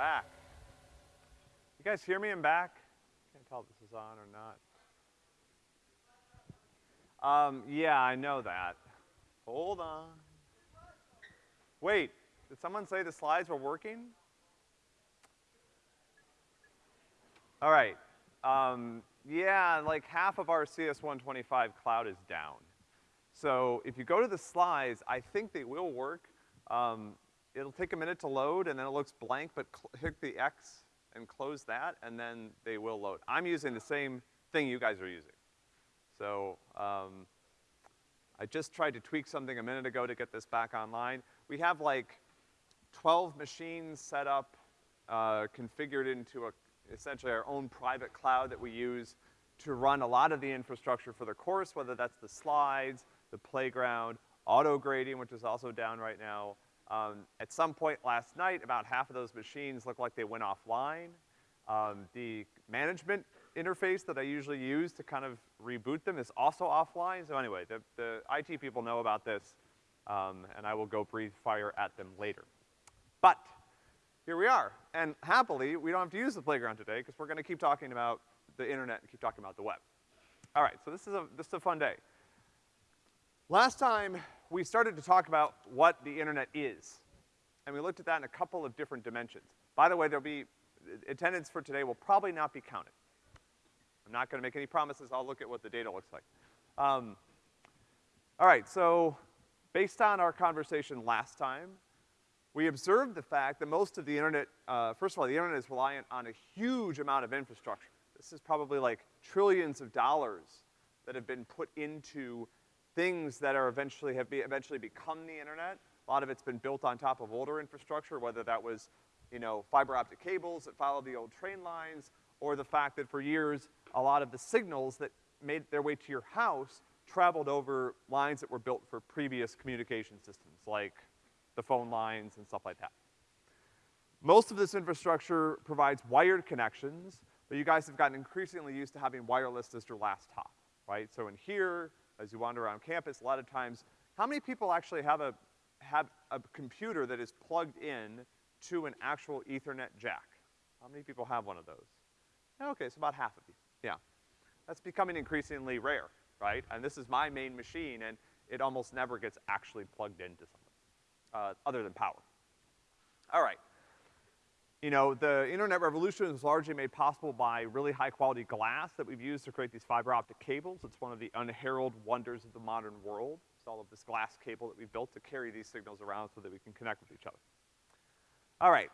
back. You guys hear me? I'm back. Can't tell if this is on or not. Um, yeah, I know that. Hold on. Wait, did someone say the slides were working? All right. Um, yeah, like half of our CS125 cloud is down. So if you go to the slides, I think they will work. Um, it'll take a minute to load and then it looks blank, but hit the X and close that and then they will load. I'm using the same thing you guys are using. So, um, I just tried to tweak something a minute ago to get this back online. We have like 12 machines set up, uh, configured into a, essentially our own private cloud that we use to run a lot of the infrastructure for the course, whether that's the slides, the playground, auto grading, which is also down right now. Um, at some point last night, about half of those machines looked like they went offline. Um, the management interface that I usually use to kind of reboot them is also offline. So anyway, the, the IT people know about this, um, and I will go breathe fire at them later. But here we are. And happily, we don't have to use the playground today because we're gonna keep talking about the internet and keep talking about the web. All right, so this is a, this is a fun day. Last time, we started to talk about what the internet is. And we looked at that in a couple of different dimensions. By the way, there'll be, attendance for today will probably not be counted. I'm not gonna make any promises, I'll look at what the data looks like. Um, all right, so based on our conversation last time, we observed the fact that most of the internet, uh, first of all, the internet is reliant on a huge amount of infrastructure. This is probably like trillions of dollars that have been put into things that are eventually, have be, eventually become the internet. A lot of it's been built on top of older infrastructure, whether that was, you know, fiber optic cables that followed the old train lines, or the fact that for years, a lot of the signals that made their way to your house traveled over lines that were built for previous communication systems, like the phone lines and stuff like that. Most of this infrastructure provides wired connections, but you guys have gotten increasingly used to having wireless as your last hop, right? So in here, as you wander around campus, a lot of times, how many people actually have a, have a computer that is plugged in to an actual ethernet jack? How many people have one of those? Okay, so about half of you, yeah. That's becoming increasingly rare, right? And this is my main machine, and it almost never gets actually plugged into something, uh, other than power. All right you know, the internet revolution was largely made possible by really high quality glass that we've used to create these fiber optic cables. It's one of the unheralded wonders of the modern world. It's all of this glass cable that we've built to carry these signals around so that we can connect with each other. All right.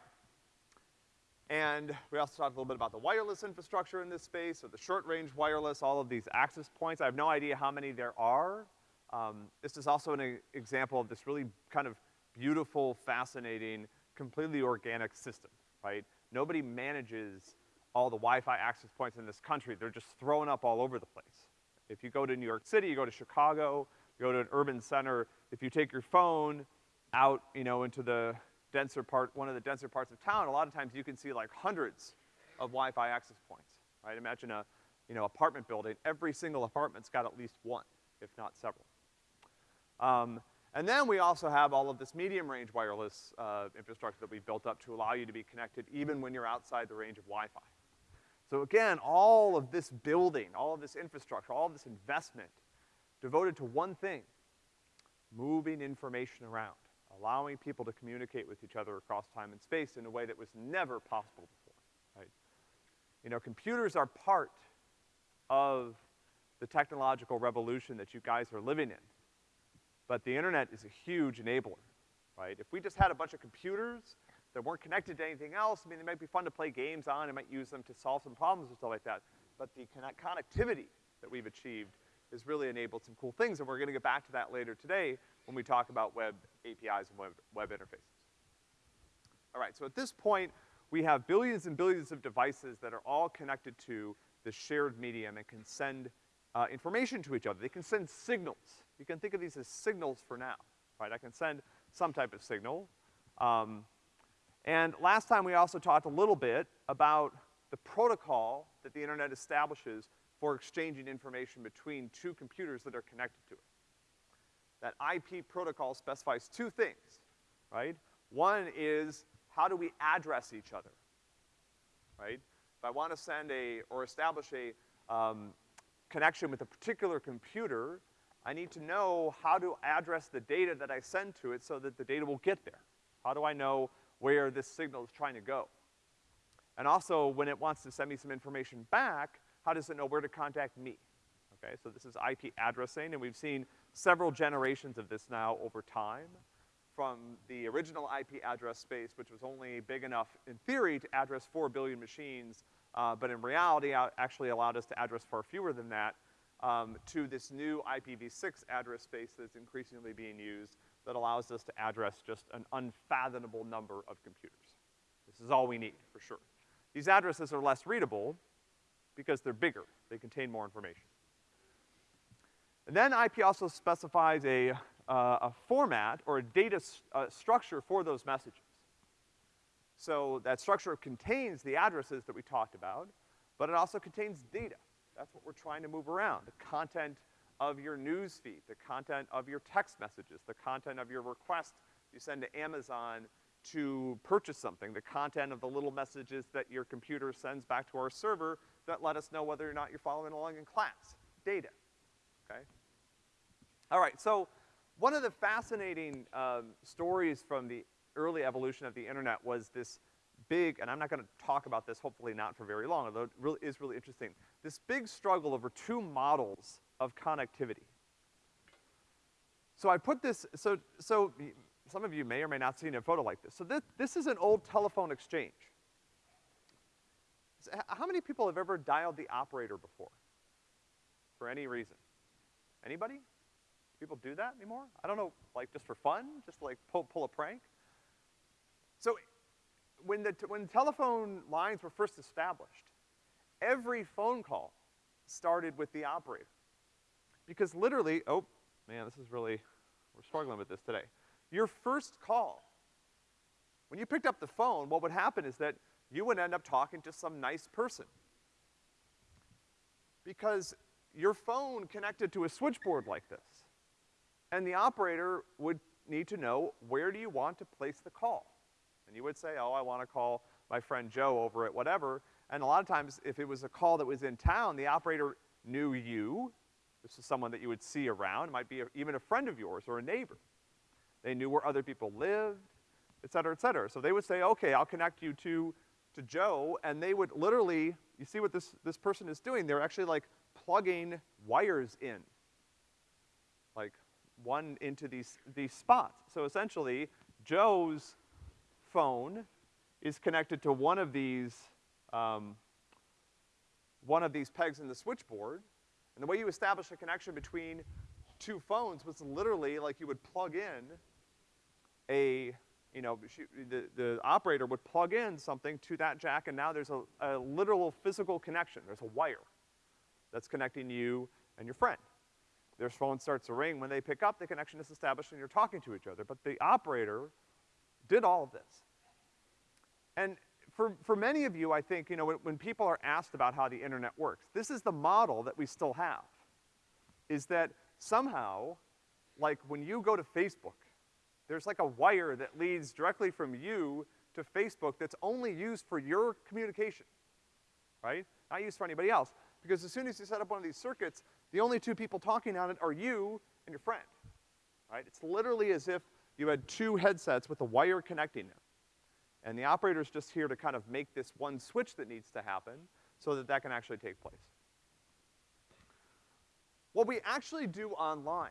And we also talked a little bit about the wireless infrastructure in this space, so the short range wireless, all of these access points. I have no idea how many there are. Um, this is also an example of this really kind of beautiful, fascinating, completely organic system right? Nobody manages all the Wi-Fi access points in this country. They're just thrown up all over the place. If you go to New York City, you go to Chicago, you go to an urban center, if you take your phone out, you know, into the denser part, one of the denser parts of town, a lot of times you can see like hundreds of Wi-Fi access points, right? Imagine a, you know, apartment building. Every single apartment's got at least one, if not several. Um, and then we also have all of this medium range wireless, uh, infrastructure that we've built up to allow you to be connected even when you're outside the range of Wi-Fi. So again, all of this building, all of this infrastructure, all of this investment devoted to one thing, moving information around, allowing people to communicate with each other across time and space in a way that was never possible before, right? You know, computers are part of the technological revolution that you guys are living in. But the internet is a huge enabler, right? If we just had a bunch of computers that weren't connected to anything else, I mean, they might be fun to play games on, and might use them to solve some problems and stuff like that. But the connectivity that we've achieved has really enabled some cool things, and we're gonna get back to that later today when we talk about web APIs and web, web interfaces. All right, so at this point, we have billions and billions of devices that are all connected to the shared medium and can send uh, information to each other. They can send signals. You can think of these as signals for now, right? I can send some type of signal. Um, and last time we also talked a little bit about the protocol that the internet establishes for exchanging information between two computers that are connected to it. That IP protocol specifies two things, right? One is how do we address each other, right? If I wanna send a, or establish a, um, connection with a particular computer, I need to know how to address the data that I send to it so that the data will get there. How do I know where this signal is trying to go? And also, when it wants to send me some information back, how does it know where to contact me? Okay, so this is IP addressing, and we've seen several generations of this now over time. From the original IP address space, which was only big enough, in theory, to address four billion machines, uh, but in reality actually allowed us to address far fewer than that, um, to this new IPv6 address space that's increasingly being used that allows us to address just an unfathomable number of computers. This is all we need, for sure. These addresses are less readable because they're bigger. They contain more information. And then IP also specifies a, uh, a format or a data uh, structure for those messages. So that structure contains the addresses that we talked about, but it also contains data. That's what we're trying to move around. The content of your news feed, the content of your text messages, the content of your request you send to Amazon to purchase something, the content of the little messages that your computer sends back to our server that let us know whether or not you're following along in class. Data, okay? All right, so one of the fascinating um, stories from the early evolution of the internet was this big, and I'm not gonna talk about this, hopefully not for very long, although it really is really interesting, this big struggle over two models of connectivity. So I put this, so, so some of you may or may not seen a photo like this. So this, this is an old telephone exchange. How many people have ever dialed the operator before? For any reason? Anybody? People do that anymore? I don't know, like just for fun? Just like pull, pull a prank? So when the, when telephone lines were first established, every phone call started with the operator. Because literally, oh, man, this is really, we're struggling with this today. Your first call, when you picked up the phone, what would happen is that you would end up talking to some nice person. Because your phone connected to a switchboard like this. And the operator would need to know, where do you want to place the call? And you would say, oh, I wanna call my friend Joe over at whatever. And a lot of times, if it was a call that was in town, the operator knew you. This is someone that you would see around. It might be a, even a friend of yours or a neighbor. They knew where other people lived, et cetera, et cetera. So they would say, okay, I'll connect you to, to Joe, and they would literally, you see what this, this person is doing? They're actually like plugging wires in. Like one into these, these spots. So essentially, Joe's phone is connected to one of these, um, one of these pegs in the switchboard. And the way you establish a connection between two phones was literally like you would plug in a, you know, the, the operator would plug in something to that jack and now there's a, a literal physical connection. There's a wire that's connecting you and your friend. Their phone starts to ring. When they pick up, the connection is established and you're talking to each other. But the operator did all of this. And for, for many of you, I think, you know, when, when people are asked about how the internet works, this is the model that we still have. Is that somehow, like when you go to Facebook, there's like a wire that leads directly from you to Facebook that's only used for your communication, right? Not used for anybody else. Because as soon as you set up one of these circuits, the only two people talking on it are you and your friend, right? It's literally as if you had two headsets with a wire connecting them. And the operator's just here to kind of make this one switch that needs to happen so that that can actually take place. What we actually do online,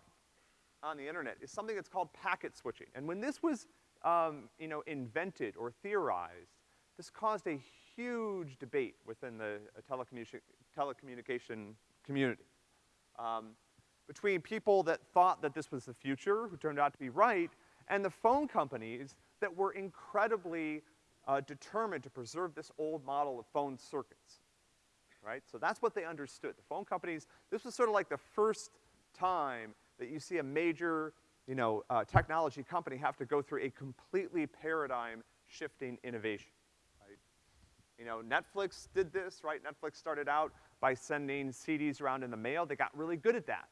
on the internet, is something that's called packet switching. And when this was, um, you know, invented or theorized, this caused a huge debate within the uh, telecommunication, telecommunication community. Um, between people that thought that this was the future, who turned out to be right, and the phone companies that were incredibly uh, determined to preserve this old model of phone circuits, right? So that's what they understood. The phone companies, this was sort of like the first time that you see a major, you know, uh, technology company have to go through a completely paradigm-shifting innovation, right? You know, Netflix did this, right? Netflix started out by sending CDs around in the mail. They got really good at that.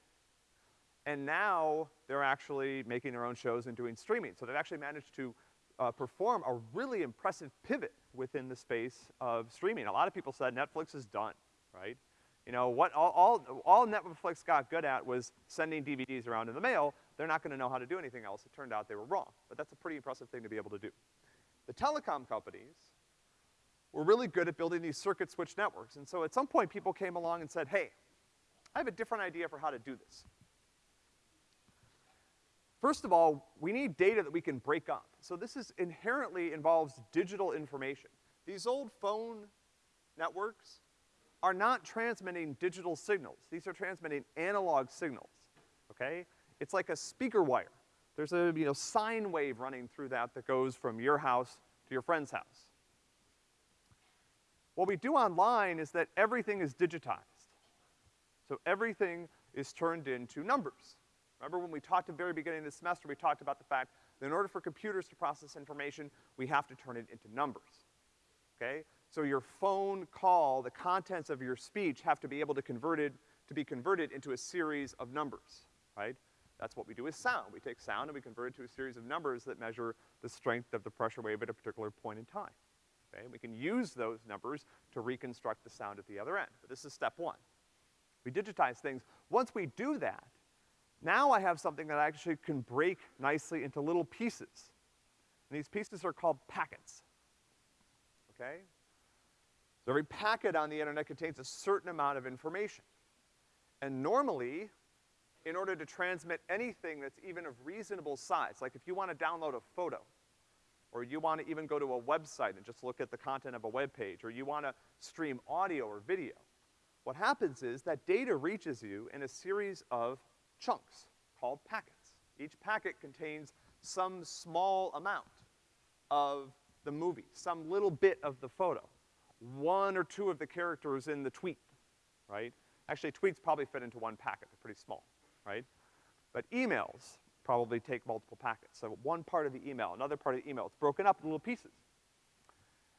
And now they're actually making their own shows and doing streaming. So they've actually managed to uh, perform a really impressive pivot within the space of streaming. A lot of people said Netflix is done, right? You know, what all, all, all Netflix got good at was sending DVDs around in the mail. They're not gonna know how to do anything else. It turned out they were wrong, but that's a pretty impressive thing to be able to do. The telecom companies were really good at building these circuit switch networks, and so at some point people came along and said, hey, I have a different idea for how to do this. First of all, we need data that we can break up. So this is inherently involves digital information. These old phone networks are not transmitting digital signals. These are transmitting analog signals, okay? It's like a speaker wire. There's a, you know, sine wave running through that that goes from your house to your friend's house. What we do online is that everything is digitized. So everything is turned into numbers. Remember when we talked at the very beginning of the semester, we talked about the fact that in order for computers to process information, we have to turn it into numbers, okay? So your phone call, the contents of your speech have to be able to converted, to be converted into a series of numbers, right? That's what we do with sound. We take sound and we convert it to a series of numbers that measure the strength of the pressure wave at a particular point in time, okay? We can use those numbers to reconstruct the sound at the other end. But this is step one. We digitize things. Once we do that, now I have something that actually can break nicely into little pieces. And these pieces are called packets. Okay? So every packet on the internet contains a certain amount of information. And normally, in order to transmit anything that's even of reasonable size, like if you want to download a photo, or you want to even go to a website and just look at the content of a web page, or you want to stream audio or video, what happens is that data reaches you in a series of chunks called packets. Each packet contains some small amount of the movie, some little bit of the photo, one or two of the characters in the tweet, right? Actually, tweets probably fit into one packet, they're pretty small, right? But emails probably take multiple packets. So one part of the email, another part of the email, it's broken up in little pieces.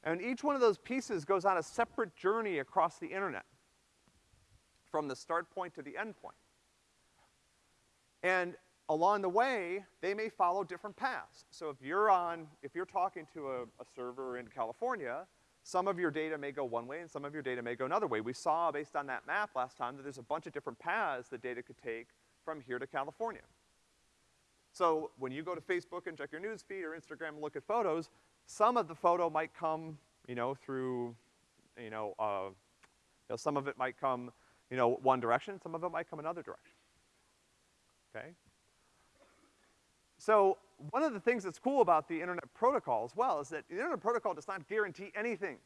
And each one of those pieces goes on a separate journey across the internet, from the start point to the end point. And along the way, they may follow different paths. So if you're on, if you're talking to a, a, server in California, some of your data may go one way and some of your data may go another way. We saw, based on that map last time, that there's a bunch of different paths that data could take from here to California. So when you go to Facebook and check your news feed or Instagram and look at photos, some of the photo might come, you know, through, you know, uh, you know, some of it might come, you know, one direction, some of it might come another direction okay? So one of the things that's cool about the Internet Protocol as well is that the Internet Protocol does not guarantee anything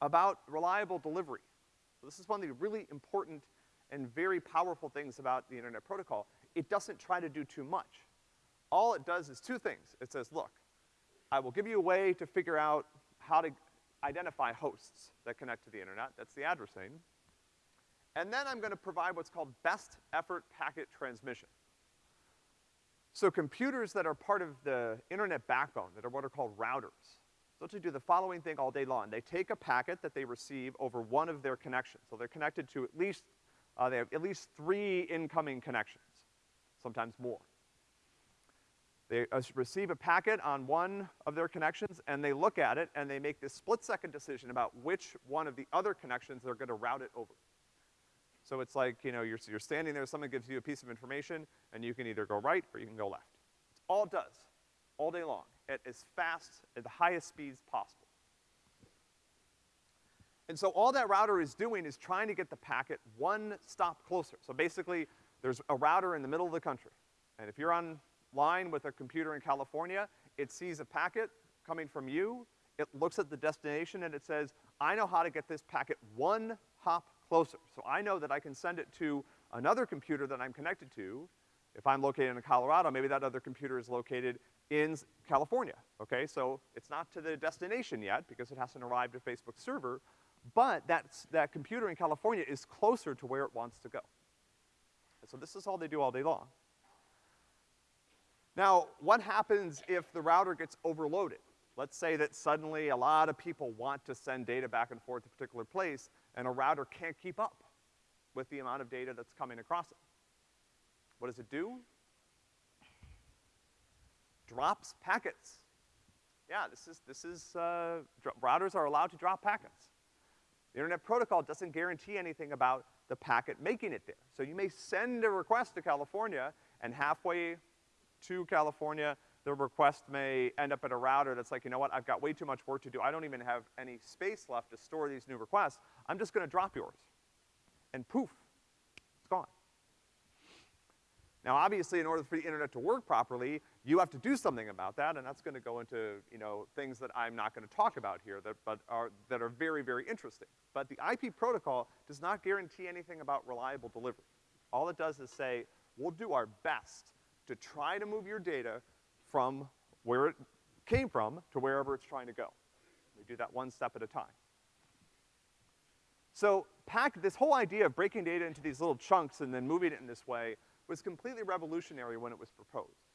about reliable delivery. So this is one of the really important and very powerful things about the Internet Protocol. It doesn't try to do too much. All it does is two things. It says, look, I will give you a way to figure out how to identify hosts that connect to the internet. That's the addressing. And then I'm gonna provide what's called best effort packet transmission. So computers that are part of the internet backbone, that are what are called routers, essentially do the following thing all day long. They take a packet that they receive over one of their connections. So they're connected to at least, uh, they have at least three incoming connections, sometimes more. They uh, receive a packet on one of their connections, and they look at it, and they make this split-second decision about which one of the other connections they're gonna route it over. So it's like, you know, you're, you're standing there, someone gives you a piece of information, and you can either go right or you can go left. It's all it does, all day long, at as fast, at the highest speeds possible. And so all that router is doing is trying to get the packet one stop closer. So basically, there's a router in the middle of the country. And if you're online with a computer in California, it sees a packet coming from you, it looks at the destination and it says, I know how to get this packet one hop closer. So I know that I can send it to another computer that I'm connected to. If I'm located in Colorado, maybe that other computer is located in California, okay? So it's not to the destination yet because it hasn't arrived at Facebook's server, but that's, that computer in California is closer to where it wants to go. And so this is all they do all day long. Now, what happens if the router gets overloaded? Let's say that suddenly a lot of people want to send data back and forth to a particular place, and a router can't keep up with the amount of data that's coming across it. What does it do? Drops packets Yeah, this is, this is, uh, routers are allowed to drop packets. The Internet Protocol doesn't guarantee anything about the packet making it there. So you may send a request to California, and halfway to California, the request may end up at a router that's like, you know what, I've got way too much work to do. I don't even have any space left to store these new requests. I'm just gonna drop yours. And poof, it's gone. Now, obviously, in order for the internet to work properly, you have to do something about that, and that's gonna go into, you know, things that I'm not gonna talk about here that, but are, that are very, very interesting. But the IP protocol does not guarantee anything about reliable delivery. All it does is say, we'll do our best to try to move your data from where it came from to wherever it's trying to go. We do that one step at a time. So pack, this whole idea of breaking data into these little chunks and then moving it in this way was completely revolutionary when it was proposed.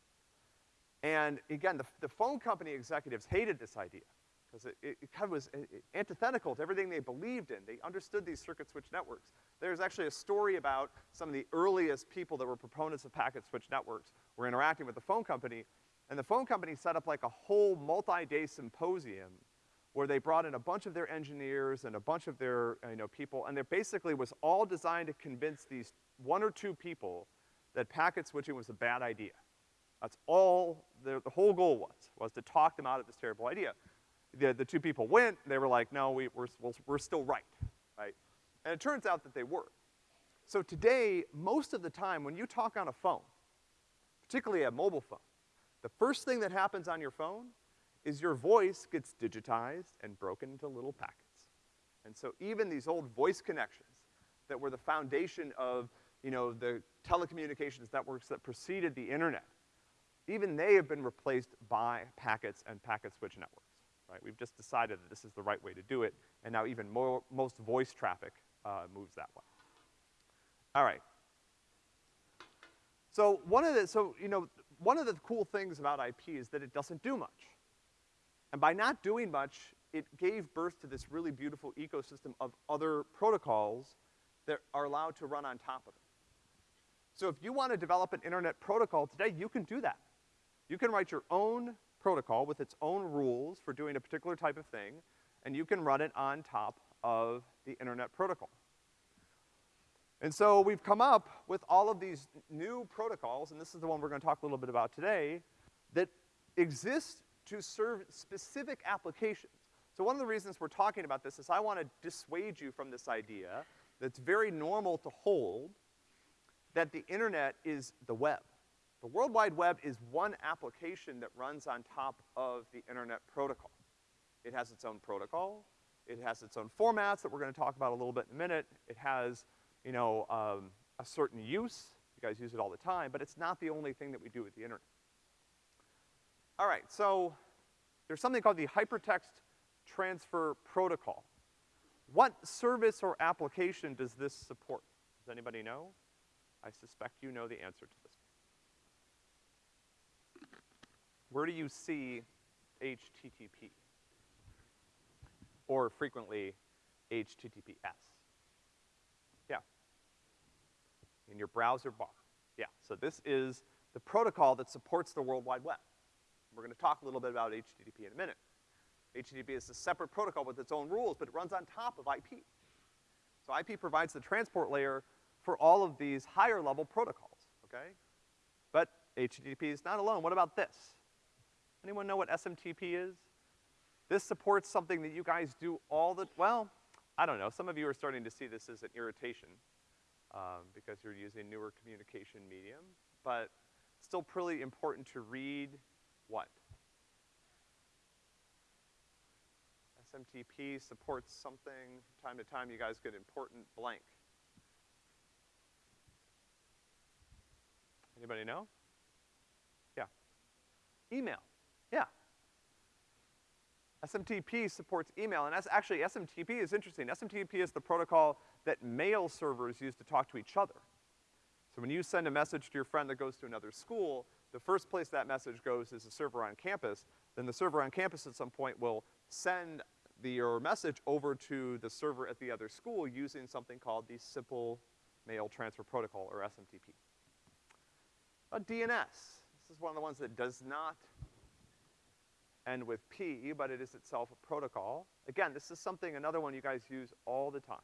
And again, the, the phone company executives hated this idea because it, it, it kind of was antithetical to everything they believed in. They understood these circuit switch networks. There's actually a story about some of the earliest people that were proponents of packet switch networks were interacting with the phone company, and the phone company set up like a whole multi-day symposium where they brought in a bunch of their engineers and a bunch of their, you know, people, and it basically was all designed to convince these one or two people that packet switching was a bad idea. That's all the, the whole goal was, was to talk them out of this terrible idea. The, the two people went, they were like, no, we, we're, we're still right, right? And it turns out that they were. So today, most of the time, when you talk on a phone, particularly a mobile phone, the first thing that happens on your phone is your voice gets digitized and broken into little packets. And so even these old voice connections that were the foundation of, you know, the telecommunications networks that preceded the internet, even they have been replaced by packets and packet switch networks, right? We've just decided that this is the right way to do it, and now even more, most voice traffic, uh, moves that way. All right. So one of the, so, you know, one of the cool things about IP is that it doesn't do much. And by not doing much, it gave birth to this really beautiful ecosystem of other protocols that are allowed to run on top of it. So if you want to develop an internet protocol today, you can do that. You can write your own protocol with its own rules for doing a particular type of thing, and you can run it on top of the internet protocol. And so we've come up with all of these new protocols, and this is the one we're gonna talk a little bit about today, that exist to serve specific applications. So one of the reasons we're talking about this is I wanna dissuade you from this idea that's very normal to hold, that the internet is the web. The World Wide Web is one application that runs on top of the internet protocol. It has its own protocol, it has its own formats that we're gonna talk about a little bit in a minute, it has you know, um, a certain use. You guys use it all the time, but it's not the only thing that we do with the internet. All right, so there's something called the Hypertext Transfer Protocol. What service or application does this support? Does anybody know? I suspect you know the answer to this. Where do you see HTTP? Or frequently, HTTPS? In your browser bar. Yeah, so this is the protocol that supports the World Wide Web. We're gonna talk a little bit about HTTP in a minute. HTTP is a separate protocol with its own rules, but it runs on top of IP. So IP provides the transport layer for all of these higher level protocols, okay? But HTTP is not alone. What about this? Anyone know what SMTP is? This supports something that you guys do all the, well, I don't know. Some of you are starting to see this as an irritation um, because you're using newer communication medium, but still pretty important to read what? SMTP supports something, from time to time you guys get important blank. Anybody know? Yeah. Email, yeah. SMTP supports email, and that's actually, SMTP is interesting. SMTP is the protocol that mail servers use to talk to each other. So when you send a message to your friend that goes to another school, the first place that message goes is a server on campus. Then the server on campus at some point will send the, your message over to the server at the other school using something called the Simple Mail Transfer Protocol, or SMTP. A DNS. This is one of the ones that does not end with P, but it is itself a protocol. Again, this is something, another one you guys use all the time.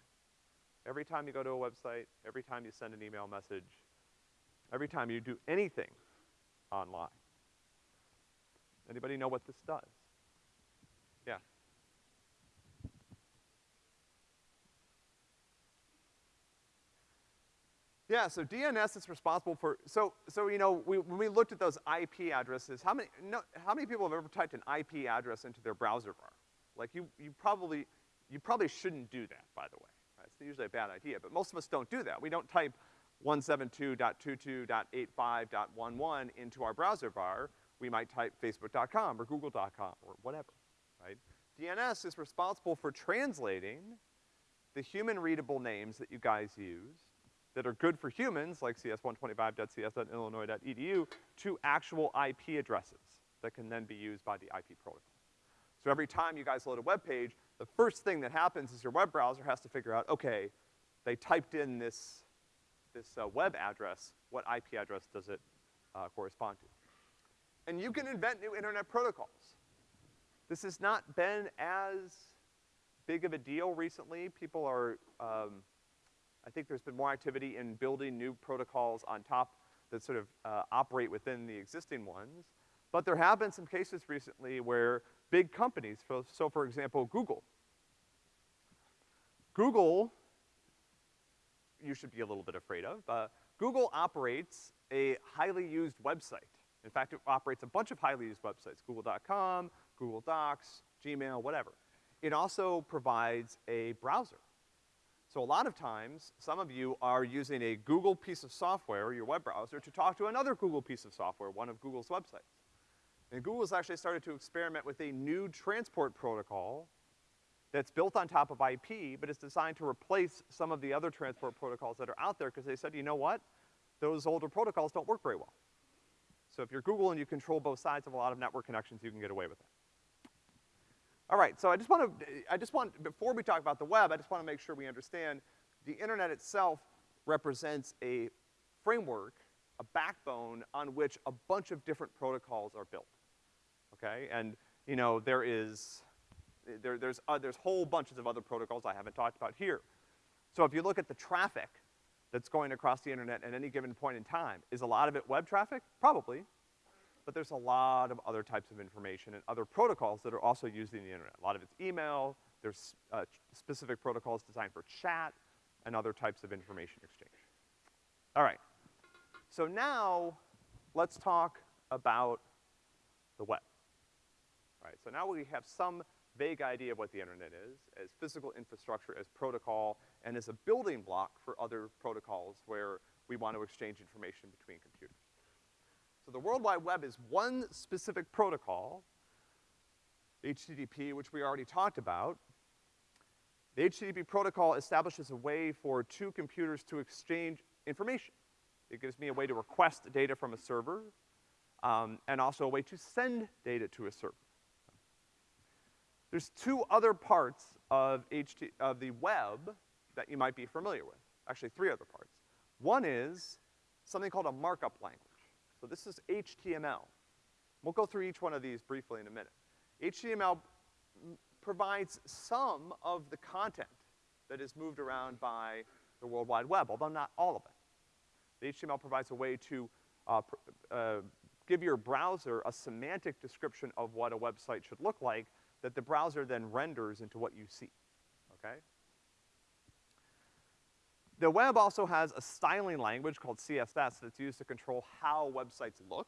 Every time you go to a website, every time you send an email message, every time you do anything online. Anybody know what this does? Yeah. Yeah, so DNS is responsible for, so, so, you know, we, when we looked at those IP addresses, how many, no, how many people have ever typed an IP address into their browser bar? Like you, you probably, you probably shouldn't do that, by the way. It's usually a bad idea, but most of us don't do that. We don't type 172.22.85.11 into our browser bar. We might type facebook.com or google.com or whatever, right? DNS is responsible for translating the human readable names that you guys use that are good for humans, like cs125.cs.illinois.edu, to actual IP addresses that can then be used by the IP protocol. So every time you guys load a web page, the first thing that happens is your web browser has to figure out, okay, they typed in this, this uh, web address, what IP address does it uh, correspond to? And you can invent new internet protocols. This has not been as big of a deal recently. People are, um, I think there's been more activity in building new protocols on top that sort of uh, operate within the existing ones. But there have been some cases recently where big companies, so for example, Google. Google, you should be a little bit afraid of, uh, Google operates a highly used website. In fact, it operates a bunch of highly used websites, google.com, Google Docs, Gmail, whatever. It also provides a browser. So a lot of times, some of you are using a Google piece of software, your web browser, to talk to another Google piece of software, one of Google's websites. And Google's actually started to experiment with a new transport protocol that's built on top of IP, but it's designed to replace some of the other transport protocols that are out there, because they said, you know what? Those older protocols don't work very well. So if you're Google and you control both sides of a lot of network connections, you can get away with it. All right, so I just want to, I just want, before we talk about the web, I just want to make sure we understand the internet itself represents a framework, a backbone on which a bunch of different protocols are built, okay? And, you know, there is, there, there's, uh, there's whole bunches of other protocols I haven't talked about here. So if you look at the traffic that's going across the internet at any given point in time, is a lot of it web traffic? Probably but there's a lot of other types of information and other protocols that are also used in the internet. A lot of it's email, there's uh, specific protocols designed for chat, and other types of information exchange. All right. So now, let's talk about the web. Right, so now we have some vague idea of what the internet is, as physical infrastructure, as protocol, and as a building block for other protocols where we want to exchange information between computers. So the World Wide Web is one specific protocol, HTTP, which we already talked about. The HTTP protocol establishes a way for two computers to exchange information. It gives me a way to request data from a server, um, and also a way to send data to a server. There's two other parts of, HT, of the web that you might be familiar with. Actually, three other parts. One is something called a markup language. So this is HTML. We'll go through each one of these briefly in a minute. HTML provides some of the content that is moved around by the World Wide Web, although not all of it. The HTML provides a way to uh, uh, give your browser a semantic description of what a website should look like that the browser then renders into what you see, okay? The web also has a styling language called CSS that's used to control how websites look.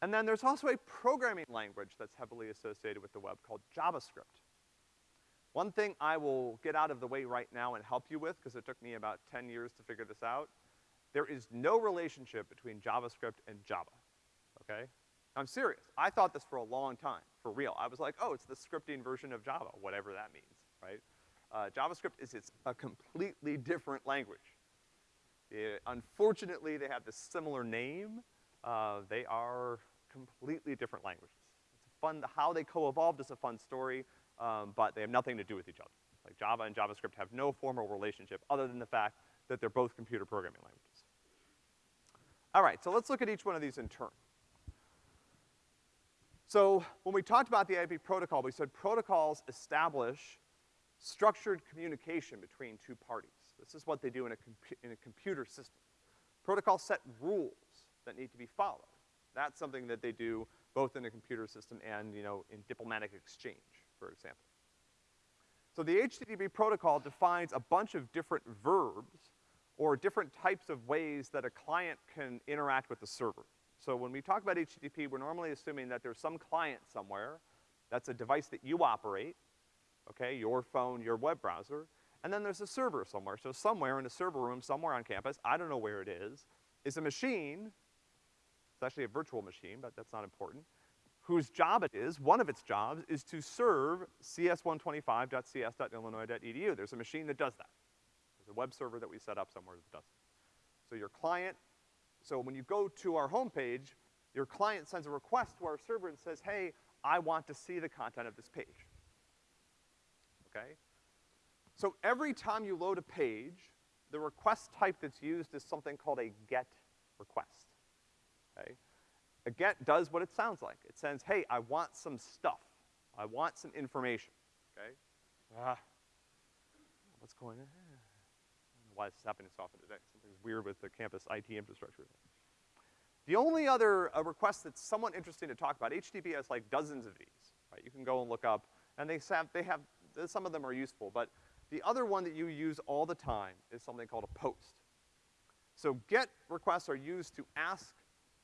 And then there's also a programming language that's heavily associated with the web called JavaScript. One thing I will get out of the way right now and help you with, because it took me about 10 years to figure this out, there is no relationship between JavaScript and Java, okay? I'm serious. I thought this for a long time, for real. I was like, oh, it's the scripting version of Java, whatever that means, right? Uh, JavaScript is it's a completely different language. It, unfortunately, they have this similar name. Uh, they are completely different languages. It's fun, how they co-evolved is a fun story, um, but they have nothing to do with each other. Like Java and JavaScript have no formal relationship other than the fact that they're both computer programming languages. All right, so let's look at each one of these in turn. So when we talked about the IP protocol, we said protocols establish structured communication between two parties. This is what they do in a, in a computer system. Protocols set rules that need to be followed. That's something that they do both in a computer system and, you know, in diplomatic exchange, for example. So the HTTP protocol defines a bunch of different verbs or different types of ways that a client can interact with the server. So when we talk about HTTP, we're normally assuming that there's some client somewhere, that's a device that you operate, okay, your phone, your web browser, and then there's a server somewhere. So somewhere in a server room, somewhere on campus, I don't know where it is, is a machine, it's actually a virtual machine, but that's not important, whose job it is, one of its jobs, is to serve cs125.cs.illinois.edu. There's a machine that does that. There's a web server that we set up somewhere that does it. So your client, so when you go to our homepage, your client sends a request to our server and says, hey, I want to see the content of this page. Okay? So every time you load a page, the request type that's used is something called a GET request. Okay? A GET does what it sounds like. It says, hey, I want some stuff. I want some information, okay? Ah. What's going on? I don't know why this is happening so often today. Weird with the campus IT infrastructure. The only other uh, request that's somewhat interesting to talk about, HTTP has like dozens of these, right? You can go and look up, and they have, they have, some of them are useful, but the other one that you use all the time is something called a post. So GET requests are used to ask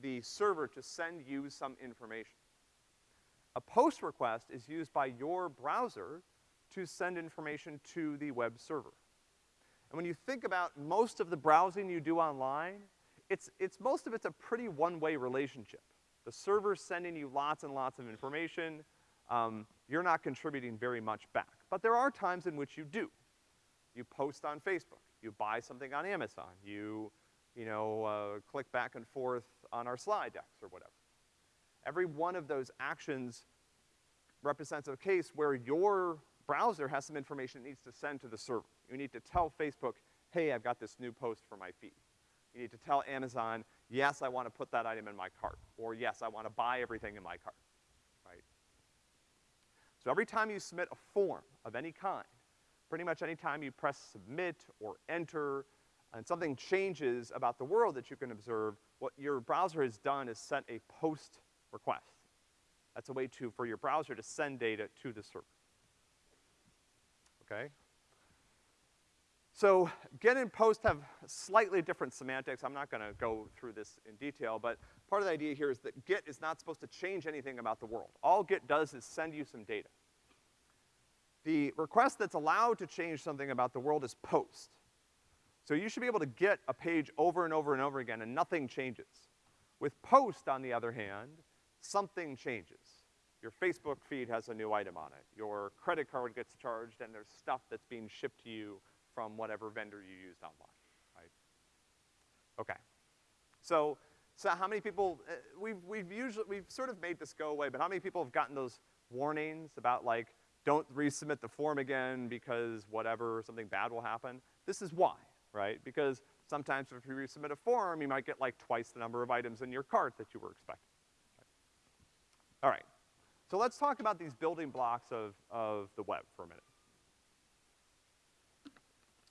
the server to send you some information. A post request is used by your browser to send information to the web server. And when you think about most of the browsing you do online, it's, it's most of it's a pretty one-way relationship. The server's sending you lots and lots of information. Um, you're not contributing very much back. But there are times in which you do. You post on Facebook. You buy something on Amazon. You, you know, uh, click back and forth on our slide decks or whatever. Every one of those actions represents a case where your browser has some information it needs to send to the server. You need to tell Facebook, hey, I've got this new post for my feed. You need to tell Amazon, yes, I want to put that item in my cart, or yes, I want to buy everything in my cart, right? So every time you submit a form of any kind, pretty much any time you press submit or enter, and something changes about the world that you can observe, what your browser has done is sent a post request. That's a way to, for your browser to send data to the server. Okay? So get and post have slightly different semantics. I'm not gonna go through this in detail, but part of the idea here is that get is not supposed to change anything about the world. All get does is send you some data. The request that's allowed to change something about the world is post. So you should be able to get a page over and over and over again and nothing changes. With post, on the other hand, something changes. Your Facebook feed has a new item on it. Your credit card gets charged and there's stuff that's being shipped to you from whatever vendor you used online, right? Okay. So, so how many people, uh, we've, we've usually, we've sort of made this go away, but how many people have gotten those warnings about like, don't resubmit the form again because whatever, something bad will happen? This is why right? Because sometimes if you resubmit a form, you might get like twice the number of items in your cart that you were expecting. All right. So let's talk about these building blocks of, of the web for a minute.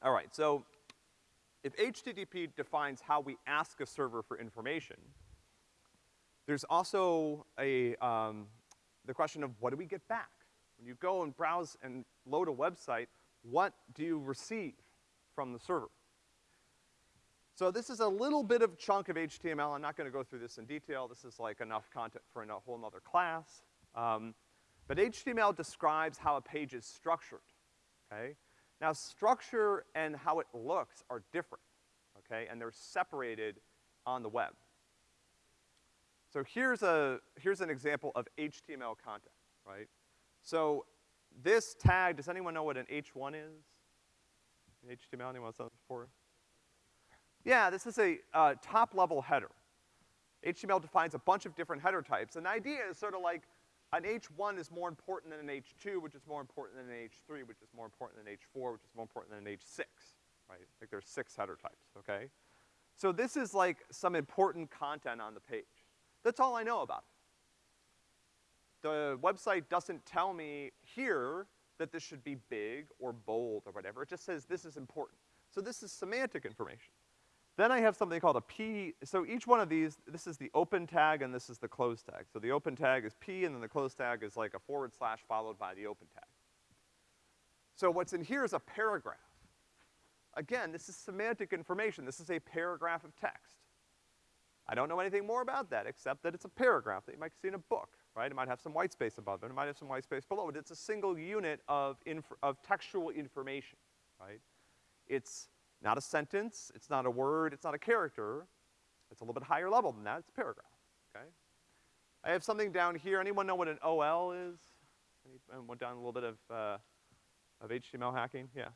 All right, so if HTTP defines how we ask a server for information, there's also a, um, the question of what do we get back? When you go and browse and load a website, what do you receive from the server? So this is a little bit of chunk of HTML. I'm not gonna go through this in detail. This is like enough content for a whole nother class. Um, but HTML describes how a page is structured, okay? Now structure and how it looks are different, okay? And they're separated on the web. So here's a, here's an example of HTML content, right? So this tag, does anyone know what an H1 is? HTML, anyone else before? Yeah, this is a uh, top-level header. HTML defines a bunch of different header types, and the idea is sort of like an H1 is more important than an H2, which is more important than an H3, which is more important than an H4, which is more important than an H6, right? Like there's six header types, okay? So this is like some important content on the page. That's all I know about it. the website doesn't tell me here that this should be big or bold or whatever. It just says this is important. So this is semantic information. Then I have something called a P, so each one of these, this is the open tag and this is the close tag. So the open tag is P and then the close tag is like a forward slash followed by the open tag. So what's in here is a paragraph. Again, this is semantic information. This is a paragraph of text. I don't know anything more about that except that it's a paragraph that you might see in a book, right? It might have some white space above it. It might have some white space below it. It's a single unit of of textual information, right? It's not a sentence, it's not a word, it's not a character. It's a little bit higher level than that, it's a paragraph, okay? I have something down here. Anyone know what an OL is? Anyone went down a little bit of, uh, of HTML hacking? Yeah.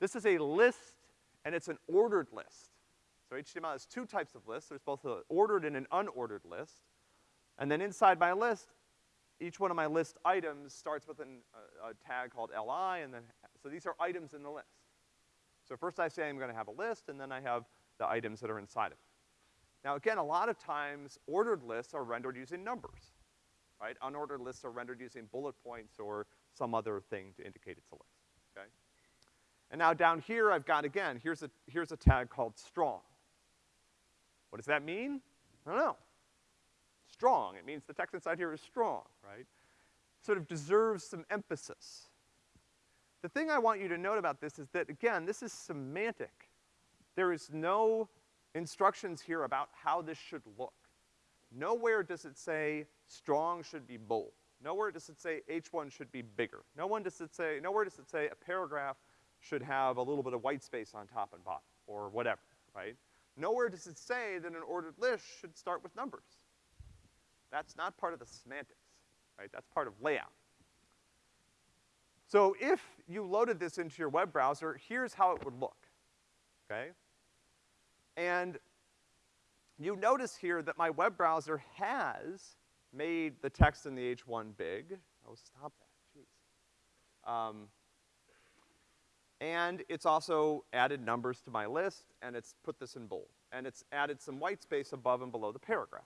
This is a list, and it's an ordered list. So HTML has two types of lists. There's both an ordered and an unordered list. And then inside my list, each one of my list items starts with an, a, a tag called li, and then, so these are items in the list. So first I say I'm gonna have a list, and then I have the items that are inside of it. Now again, a lot of times ordered lists are rendered using numbers, right? Unordered lists are rendered using bullet points or some other thing to indicate it's a list, okay? And now down here I've got, again, here's a, here's a tag called strong. What does that mean? I don't know. Strong, it means the text inside here is strong, right? Sort of deserves some emphasis. The thing I want you to note about this is that, again, this is semantic. There is no instructions here about how this should look. Nowhere does it say strong should be bold. Nowhere does it say H1 should be bigger. No one does it say, nowhere does it say a paragraph should have a little bit of white space on top and bottom, or whatever, right? Nowhere does it say that an ordered list should start with numbers. That's not part of the semantics, right? That's part of layout. So if you loaded this into your web browser, here's how it would look, okay? And you notice here that my web browser has made the text in the H1 big. Oh, stop that, jeez. Um, and it's also added numbers to my list, and it's put this in bold. And it's added some white space above and below the paragraph.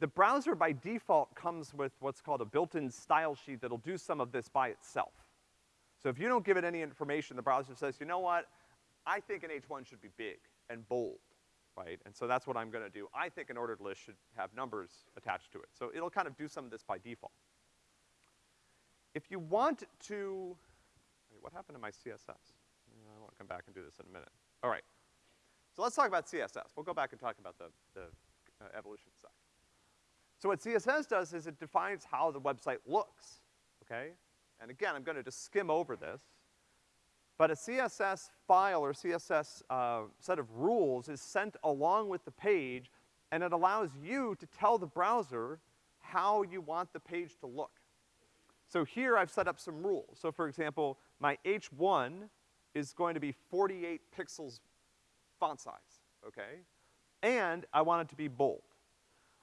The browser by default comes with what's called a built-in style sheet that'll do some of this by itself. So if you don't give it any information, the browser says, you know what, I think an H1 should be big and bold, right? And so that's what I'm gonna do. I think an ordered list should have numbers attached to it. So it'll kind of do some of this by default. If you want to, wait, what happened to my CSS? I wanna come back and do this in a minute. All right. So let's talk about CSS. We'll go back and talk about the, the uh, evolution side. So what CSS does is it defines how the website looks, okay? And again, I'm gonna just skim over this. But a CSS file or CSS uh, set of rules is sent along with the page, and it allows you to tell the browser how you want the page to look. So here I've set up some rules. So for example, my H1 is going to be 48 pixels font size, okay? And I want it to be bold.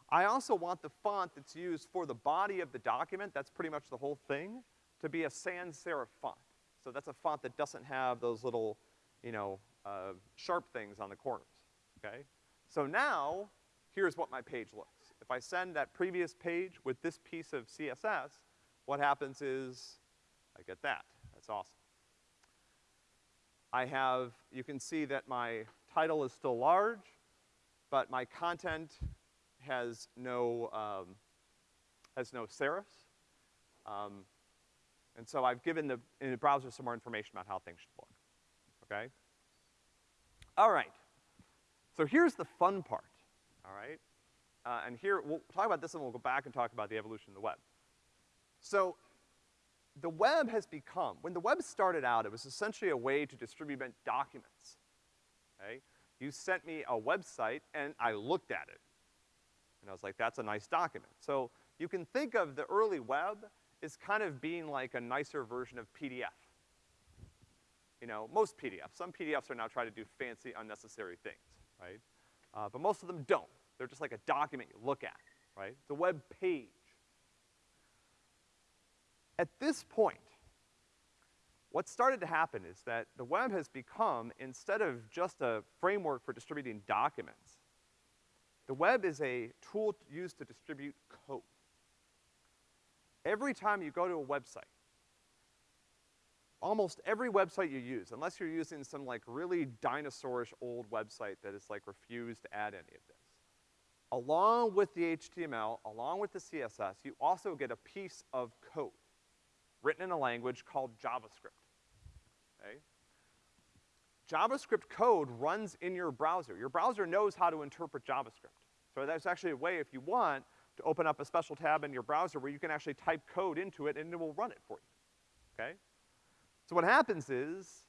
I also want the font that's used for the body of the document, that's pretty much the whole thing, to be a sans serif font. So that's a font that doesn't have those little, you know, uh, sharp things on the corners, okay? So now, here's what my page looks. If I send that previous page with this piece of CSS, what happens is I get that. That's awesome. I have, you can see that my title is still large, but my content has no, um, has no serifs. Um, and so I've given the, in the browser some more information about how things should look, okay? All right. So here's the fun part, all right? Uh, and here, we'll talk about this and we'll go back and talk about the evolution of the web. So, the web has become, when the web started out, it was essentially a way to distribute documents, okay? You sent me a website and I looked at it. And I was like, that's a nice document. So you can think of the early web as kind of being like a nicer version of PDF. You know, most PDFs. Some PDFs are now trying to do fancy, unnecessary things, right? Uh, but most of them don't. They're just like a document you look at, right? It's a web page. At this point, what started to happen is that the web has become, instead of just a framework for distributing documents, The web is a tool used to distribute code. Every time you go to a website, almost every website you use, unless you're using some like really dinosaurish old website that is like refused to add any of this, along with the HTML, along with the CSS, you also get a piece of code written in a language called JavaScript, okay? JavaScript code runs in your browser. Your browser knows how to interpret JavaScript. So that's actually a way, if you want, to open up a special tab in your browser where you can actually type code into it and it will run it for you, okay? So what happens is,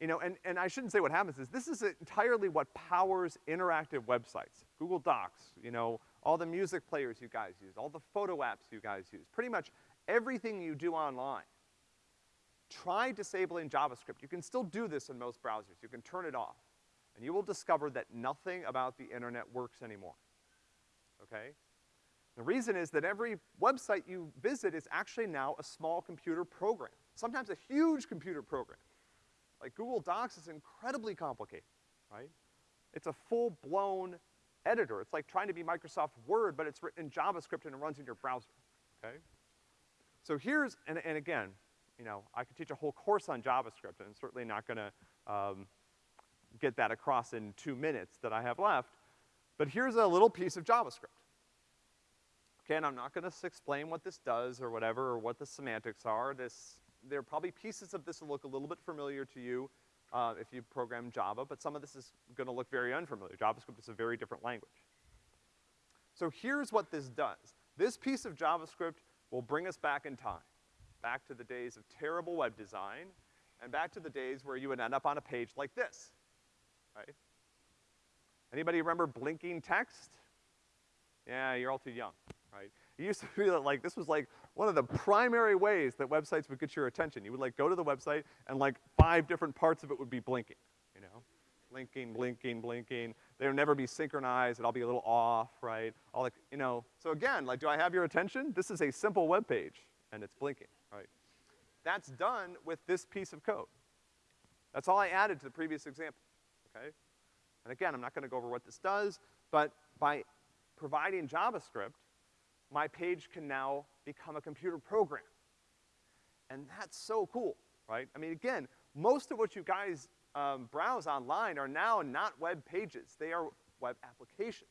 you know, and, and I shouldn't say what happens is, this is entirely what powers interactive websites. Google Docs, you know, all the music players you guys use, all the photo apps you guys use, pretty much everything you do online. Try disabling JavaScript. You can still do this in most browsers. You can turn it off. And you will discover that nothing about the internet works anymore, okay? The reason is that every website you visit is actually now a small computer program, sometimes a huge computer program. Like Google Docs is incredibly complicated, right? It's a full-blown editor. It's like trying to be Microsoft Word, but it's written in JavaScript and it runs in your browser, okay? So here's, and, and again, you know, I could teach a whole course on JavaScript, and I'm certainly not gonna, um, get that across in two minutes that I have left, but here's a little piece of JavaScript. Okay, and I'm not gonna explain what this does or whatever, or what the semantics are. This, there are probably pieces of this that look a little bit familiar to you, uh, if you program Java, but some of this is gonna look very unfamiliar. JavaScript is a very different language. So here's what this does. This piece of JavaScript will bring us back in time, back to the days of terrible web design, and back to the days where you would end up on a page like this, right? Anybody remember blinking text? Yeah, you're all too young right? It used to be that like, this was like one of the primary ways that websites would get your attention. You would like go to the website and like five different parts of it would be blinking, you know? Blinking, blinking, blinking. They would never be synchronized, it'd all be a little off, right? All like, you know, so again, like, do I have your attention? This is a simple web page, and it's blinking? That's done with this piece of code. That's all I added to the previous example, okay? And again, I'm not gonna go over what this does, but by providing JavaScript, my page can now become a computer program. And that's so cool, right? I mean, again, most of what you guys um, browse online are now not web pages. They are web applications.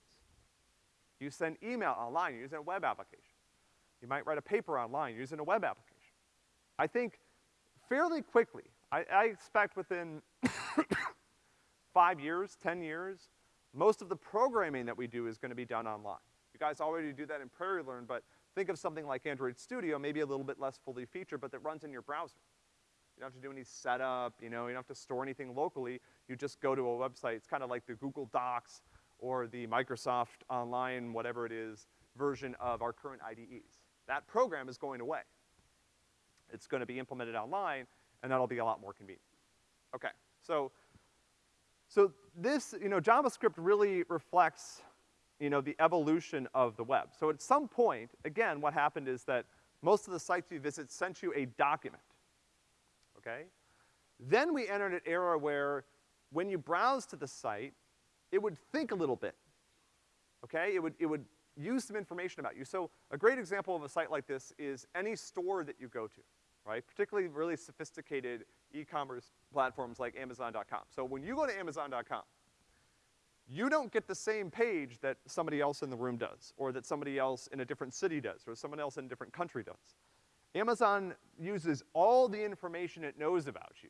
You send email online, you're using a web application. You might write a paper online, you're using a web application. I think fairly quickly, I, I expect within five years, ten years, most of the programming that we do is gonna be done online. You guys already do that in PrairieLearn, but think of something like Android Studio, maybe a little bit less fully featured, but that runs in your browser. You don't have to do any setup, you know, you don't have to store anything locally. You just go to a website. It's kind of like the Google Docs or the Microsoft Online, whatever it is, version of our current IDEs. That program is going away. It's gonna be implemented online, and that'll be a lot more convenient. Okay, so, so this, you know, JavaScript really reflects you know, the evolution of the web. So at some point, again, what happened is that most of the sites you visit sent you a document, okay? Then we entered an era where when you browse to the site, it would think a little bit, okay? It would, it would use some information about you. So a great example of a site like this is any store that you go to, right? Particularly really sophisticated e-commerce platforms like Amazon.com. So when you go to Amazon.com, you don't get the same page that somebody else in the room does, or that somebody else in a different city does, or someone else in a different country does. Amazon uses all the information it knows about you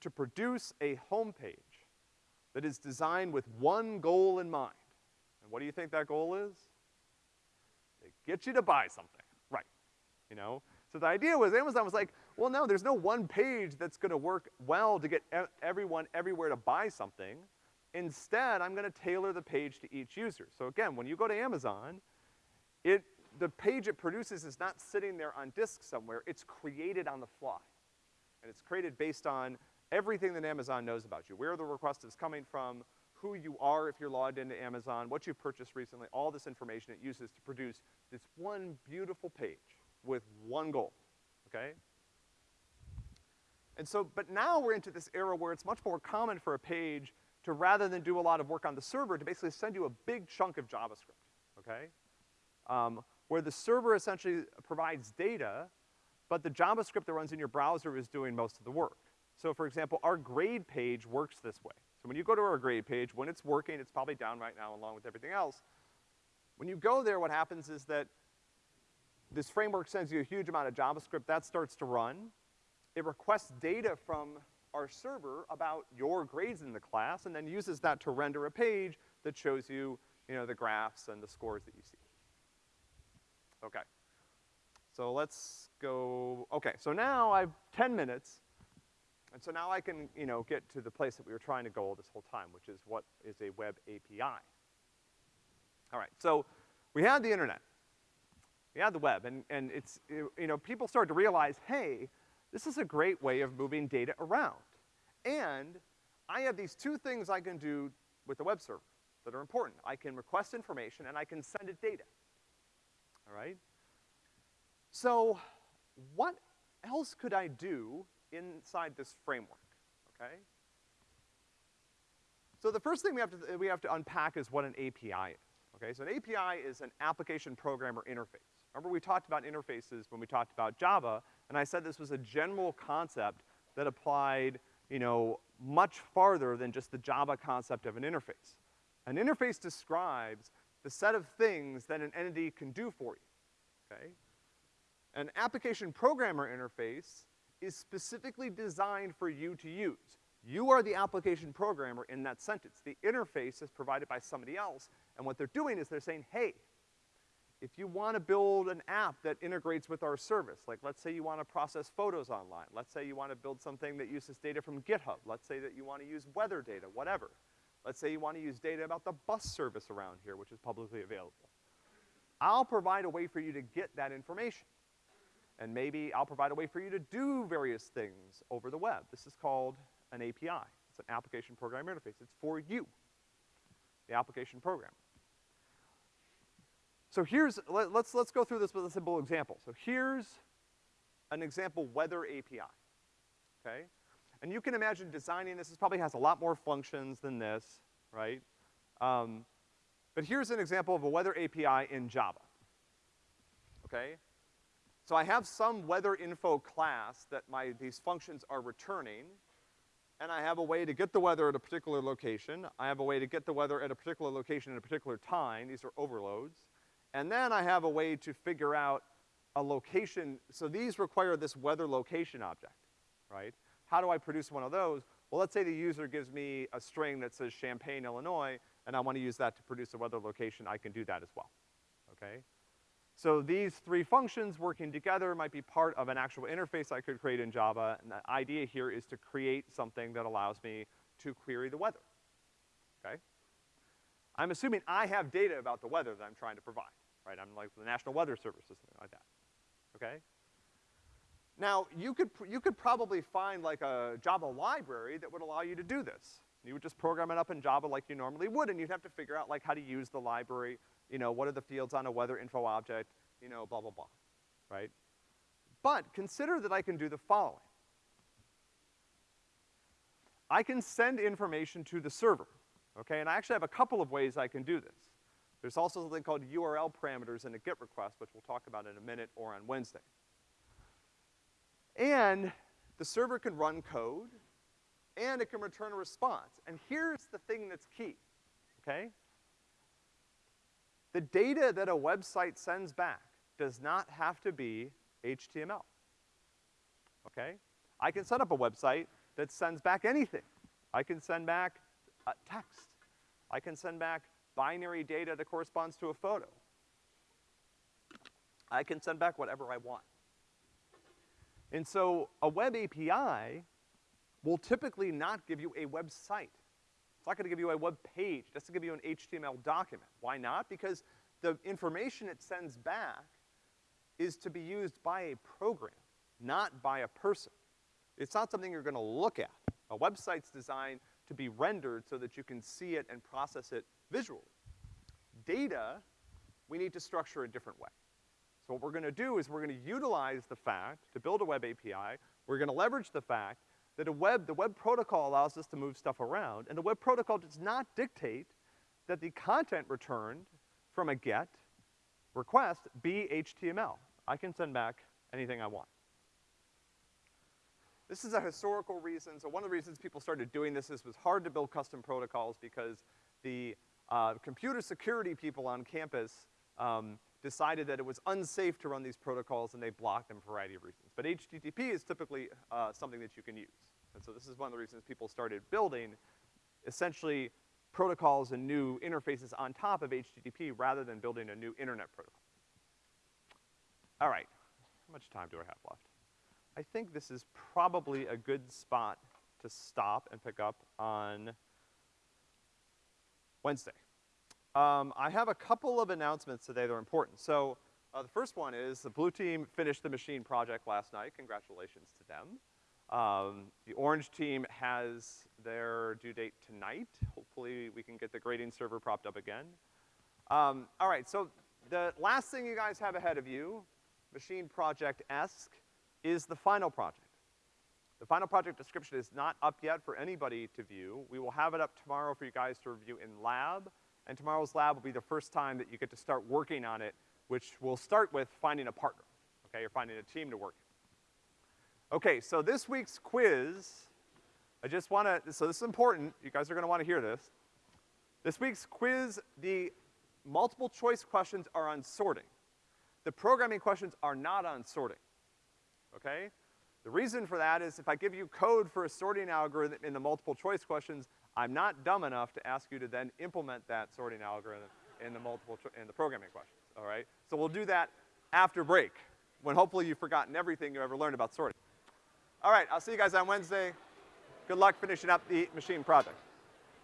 to produce a homepage that is designed with one goal in mind. And what do you think that goal is? They get you to buy something, right, you know? So the idea was Amazon was like, well, no, there's no one page that's gonna work well to get everyone everywhere to buy something. Instead, I'm gonna tailor the page to each user. So again, when you go to Amazon, it, the page it produces is not sitting there on disk somewhere, it's created on the fly. And it's created based on everything that Amazon knows about you, where the request is coming from, who you are if you're logged into Amazon, what you've purchased recently, all this information it uses to produce this one beautiful page with one goal, okay? And so, but now we're into this era where it's much more common for a page to rather than do a lot of work on the server, to basically send you a big chunk of JavaScript, okay? Um, where the server essentially provides data, but the JavaScript that runs in your browser is doing most of the work. So for example, our grade page works this way. So when you go to our grade page, when it's working, it's probably down right now along with everything else. When you go there, what happens is that this framework sends you a huge amount of JavaScript, that starts to run. It requests data from our server about your grades in the class, and then uses that to render a page that shows you, you know, the graphs and the scores that you see. Okay. So let's go, okay, so now I've 10 minutes, and so now I can, you know, get to the place that we were trying to go all this whole time, which is what is a web API. All right, so we had the internet. Had the web, and, and it's, you know, people start to realize, hey, this is a great way of moving data around. And I have these two things I can do with the web server that are important. I can request information and I can send it data. All right? So, what else could I do inside this framework, okay? So the first thing we have to, we have to unpack is what an API is, okay? So an API is an application programmer interface. Remember we talked about interfaces when we talked about Java, and I said this was a general concept that applied, you know, much farther than just the Java concept of an interface. An interface describes the set of things that an entity can do for you, okay? An application programmer interface is specifically designed for you to use. You are the application programmer in that sentence. The interface is provided by somebody else, and what they're doing is they're saying, hey, if you wanna build an app that integrates with our service, like let's say you wanna process photos online, let's say you wanna build something that uses data from GitHub, let's say that you wanna use weather data, whatever. Let's say you wanna use data about the bus service around here, which is publicly available. I'll provide a way for you to get that information. And maybe I'll provide a way for you to do various things over the web. This is called an API. It's an application program interface. It's for you, the application program. So here's, let, us let's, let's go through this with a simple example. So here's an example weather API, okay? And you can imagine designing this, this probably has a lot more functions than this, right? Um, but here's an example of a weather API in Java, okay? So I have some weather info class that my, these functions are returning, and I have a way to get the weather at a particular location. I have a way to get the weather at a particular location at a particular time. These are overloads. And then I have a way to figure out a location. So these require this weather location object, right? How do I produce one of those? Well, let's say the user gives me a string that says Champaign, Illinois, and I want to use that to produce a weather location, I can do that as well, okay? So these three functions working together might be part of an actual interface I could create in Java, and the idea here is to create something that allows me to query the weather, okay? I'm assuming I have data about the weather that I'm trying to provide, right? I'm like the National Weather Service or something like that, okay? Now, you could, you could probably find like a Java library that would allow you to do this. You would just program it up in Java like you normally would, and you'd have to figure out like how to use the library, you know, what are the fields on a weather info object, you know, blah, blah, blah, right? But consider that I can do the following. I can send information to the server, okay? And I actually have a couple of ways I can do this. There's also something called URL parameters in a GET request, which we'll talk about in a minute or on Wednesday. And the server can run code, and it can return a response. And here's the thing that's key, okay? The data that a website sends back does not have to be HTML. Okay? I can set up a website that sends back anything. I can send back uh, text. I can send back binary data that corresponds to a photo. I can send back whatever I want. And so a web API will typically not give you a website. It's not gonna give you a web page, It's to give you an HTML document. Why not? Because the information it sends back is to be used by a program, not by a person. It's not something you're gonna look at. A website's designed to be rendered so that you can see it and process it visually. Data, we need to structure a different way. So what we're gonna do is we're gonna utilize the fact to build a web API, we're gonna leverage the fact that a web, the web protocol allows us to move stuff around, and the web protocol does not dictate that the content returned from a GET request be HTML. I can send back anything I want. This is a historical reason. So one of the reasons people started doing this is it was hard to build custom protocols because the uh, computer security people on campus um, decided that it was unsafe to run these protocols and they blocked them for a variety of reasons. But HTTP is typically uh, something that you can use. And so this is one of the reasons people started building essentially protocols and new interfaces on top of HTTP rather than building a new internet protocol. All right, how much time do I have left? I think this is probably a good spot to stop and pick up on Wednesday. Um, I have a couple of announcements today that are important. So, uh, the first one is the blue team finished the machine project last night. Congratulations to them. Um, the orange team has their due date tonight. Hopefully we can get the grading server propped up again. Um, all right, so the last thing you guys have ahead of you, machine project-esque, is the final project. The final project description is not up yet for anybody to view. We will have it up tomorrow for you guys to review in lab, and tomorrow's lab will be the first time that you get to start working on it, which will start with finding a partner, okay? You're finding a team to work. Okay, so this week's quiz, I just wanna, so this is important, you guys are gonna wanna hear this. This week's quiz, the multiple choice questions are on sorting. The programming questions are not on sorting okay? The reason for that is if I give you code for a sorting algorithm in the multiple choice questions, I'm not dumb enough to ask you to then implement that sorting algorithm in the multiple, in the programming questions, all right? So we'll do that after break, when hopefully you've forgotten everything you ever learned about sorting. All right, I'll see you guys on Wednesday. Good luck finishing up the machine project.